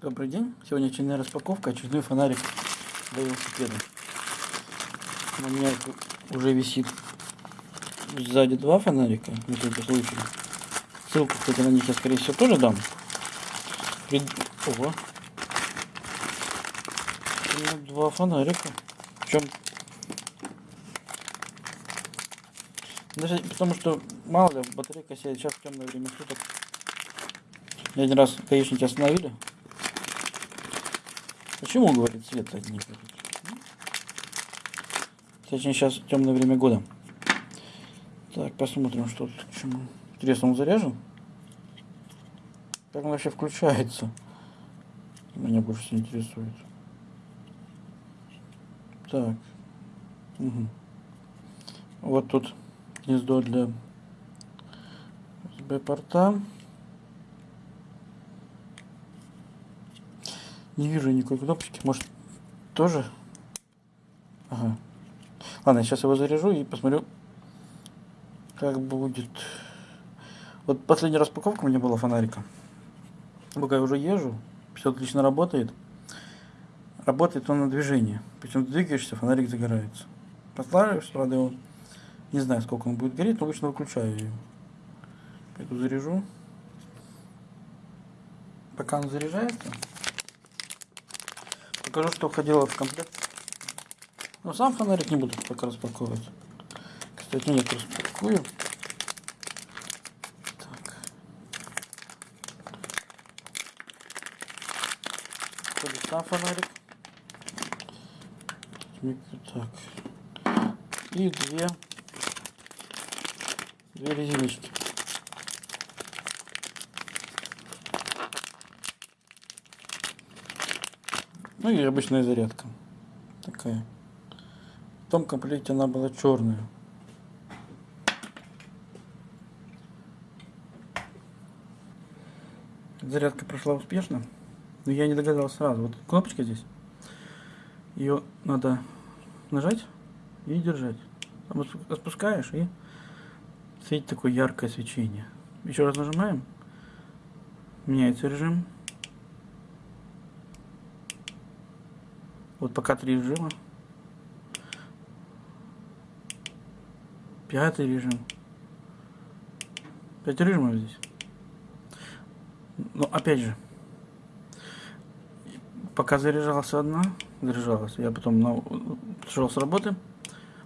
Добрый день. Сегодня очередная распаковка, очередной фонарик для велосипеда. У меня уже висит сзади два фонарика, на всякий случай. Ссылку, кстати, на них я, скорее всего, тоже дам. Пред... Ого. Два фонарика. Причем... Даже потому что, мало ли, батарейка сядет сейчас в темное время суток. Я один раз гаишники остановили. Почему, говорит, свет горит? Точнее, сейчас темное время года. Так, посмотрим, что тут к чему. Интересно, он заряжен? Как он вообще включается? Меня больше всего интересует. Так. Угу. Вот тут гнездо для USB-порта. Не вижу никакой кнопочки. Может, тоже? Ага. Ладно, сейчас его заряжу и посмотрю, как будет. Вот последняя распаковка у меня была фонарика. Пока я уже езжу, все отлично работает. Работает он на движение. Причем ты двигаешься, фонарик загорается. Поставишь, правда, его не знаю, сколько он будет гореть, но обычно выключаю ее. Пойду заряжу. Пока он заряжается, покажу, что входило в комплект. Но сам фонарик не буду пока распаковывать. Кстати, нет, распакую. Так. Входит сам фонарик. Так. И две, две резиночки. Ну и обычная зарядка. Такая. В том комплекте она была черная. Зарядка прошла успешно. Но я не догадался сразу. Вот кнопочка здесь. Ее надо нажать и держать. Там и светит такое яркое свечение. Еще раз нажимаем. Меняется режим. Вот пока три режима. Пятый режим. Пять режимов здесь. Но опять же, пока заряжался одна, заряжалась, я потом на, пришел с работы.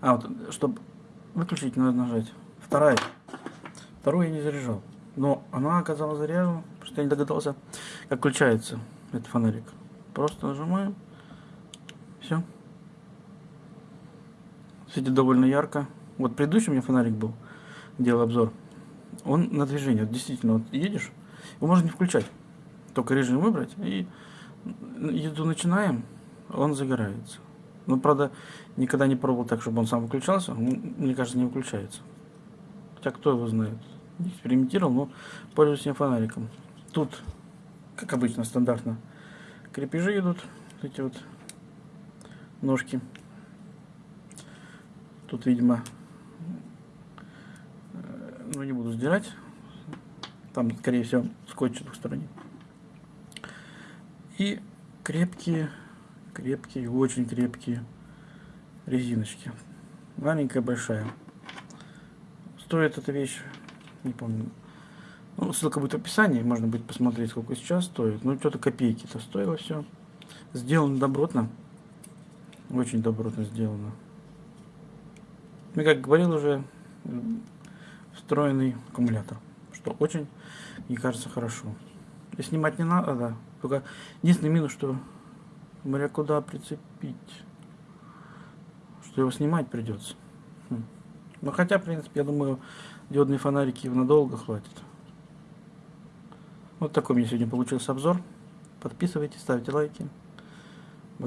А, вот, чтобы выключить, надо нажать. Вторая. Вторую я не заряжал. Но она оказалась заряжена, просто я не догадался, как включается этот фонарик. Просто нажимаем. Все. Светит довольно ярко. Вот предыдущий у меня фонарик был, делал обзор. Он на движение. Вот действительно, вот едешь, его можно не включать. Только режим выбрать и еду начинаем, он загорается. Но, правда, никогда не пробовал так, чтобы он сам выключался. мне кажется, не выключается. Хотя кто его знает. Не экспериментировал, но пользуюсь я фонариком. Тут, как обычно, стандартно, крепежи идут. Эти вот ножки. Тут, видимо, э, ну не буду сдирать. Там, скорее всего, скотч с двух сторон. И крепкие, крепкие, очень крепкие резиночки. Маленькая, большая. Стоит эта вещь, не помню. Ну, ссылка будет в описании, можно будет посмотреть, сколько сейчас стоит. Ну, что-то копейки-то стоило все. Сделано добротно. Очень добротно сделано. Ну, как говорил уже, встроенный аккумулятор. Что очень, мне кажется, хорошо. И снимать не надо, да. Только единственный минус, что смотря куда прицепить. Что его снимать придется. Хм. Но хотя, в принципе, я думаю, диодные фонарики надолго хватит. Вот такой у меня сегодня получился обзор. Подписывайтесь, ставьте лайки.